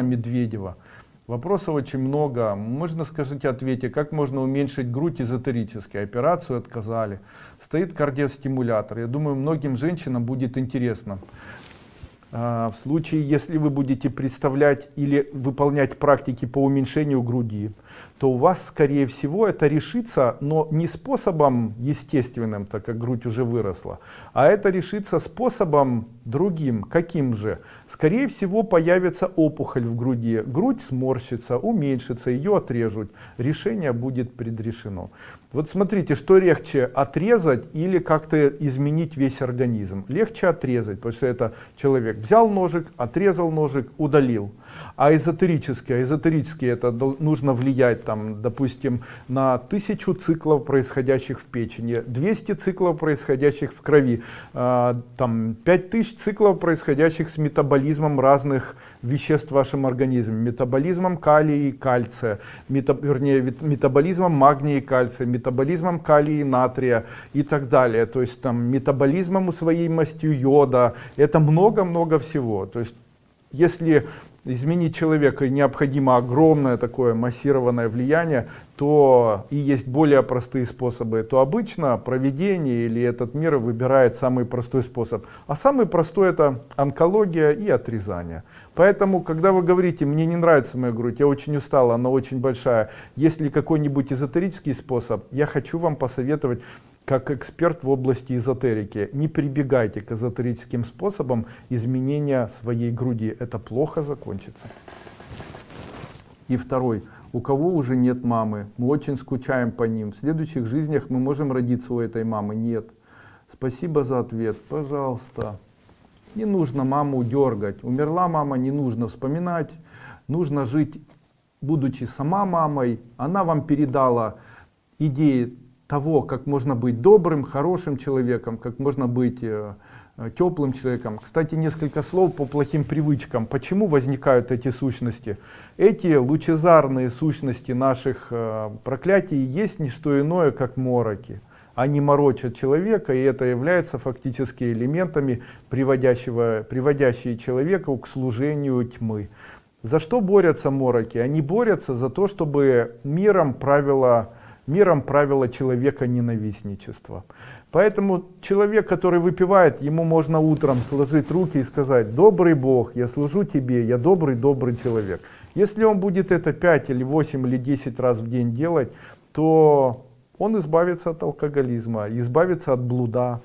Медведева. Вопросов очень много. Можно, скажите, ответьте, как можно уменьшить грудь эзотерически? Операцию отказали. Стоит кардиостимулятор. Я думаю, многим женщинам будет интересно. А, в случае, если вы будете представлять или выполнять практики по уменьшению груди, то у вас, скорее всего, это решится, но не способом естественным, так как грудь уже выросла, а это решится способом другим. Каким же? Скорее всего, появится опухоль в груди. Грудь сморщится, уменьшится, ее отрежут. Решение будет предрешено. Вот смотрите, что легче, отрезать или как-то изменить весь организм? Легче отрезать, потому что это человек взял ножик, отрезал ножик, удалил. А эзотерические, а эзотерические это нужно влиять там, допустим, на тысячу циклов, происходящих в печени, 200 циклов, происходящих в крови, э, там 5000 циклов, происходящих с метаболизмом разных веществ в вашем организме, метаболизмом калия и кальция, мета, вернее, метаболизмом магния и кальция, метаболизмом калия и натрия и так далее, то есть там метаболизмом усвоимостью йода, это много-много всего, то есть если изменить человека необходимо огромное такое массированное влияние, то и есть более простые способы, то обычно проведение или этот мир выбирает самый простой способ. А самый простой это онкология и отрезание. Поэтому, когда вы говорите, мне не нравится моя грудь, я очень устала, она очень большая, есть ли какой-нибудь эзотерический способ, я хочу вам посоветовать как эксперт в области эзотерики, не прибегайте к эзотерическим способам изменения своей груди. Это плохо закончится. И второй. У кого уже нет мамы, мы очень скучаем по ним. В следующих жизнях мы можем родиться у этой мамы? Нет. Спасибо за ответ. Пожалуйста. Не нужно маму дергать. Умерла мама, не нужно вспоминать. Нужно жить, будучи сама мамой. Она вам передала идеи того, как можно быть добрым, хорошим человеком, как можно быть э, э, теплым человеком. Кстати, несколько слов по плохим привычкам. Почему возникают эти сущности? Эти лучезарные сущности наших э, проклятий есть не что иное, как мороки. Они морочат человека, и это является фактически элементами, приводящего, приводящие человека к служению тьмы. За что борются мороки? Они борются за то, чтобы миром правила миром правило человека ненавистничества. Поэтому человек, который выпивает, ему можно утром сложить руки и сказать, добрый Бог, я служу тебе, я добрый-добрый человек. Если он будет это 5 или 8 или 10 раз в день делать, то он избавится от алкоголизма, избавится от блуда,